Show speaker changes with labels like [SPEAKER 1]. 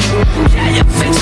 [SPEAKER 1] Yeah, you fix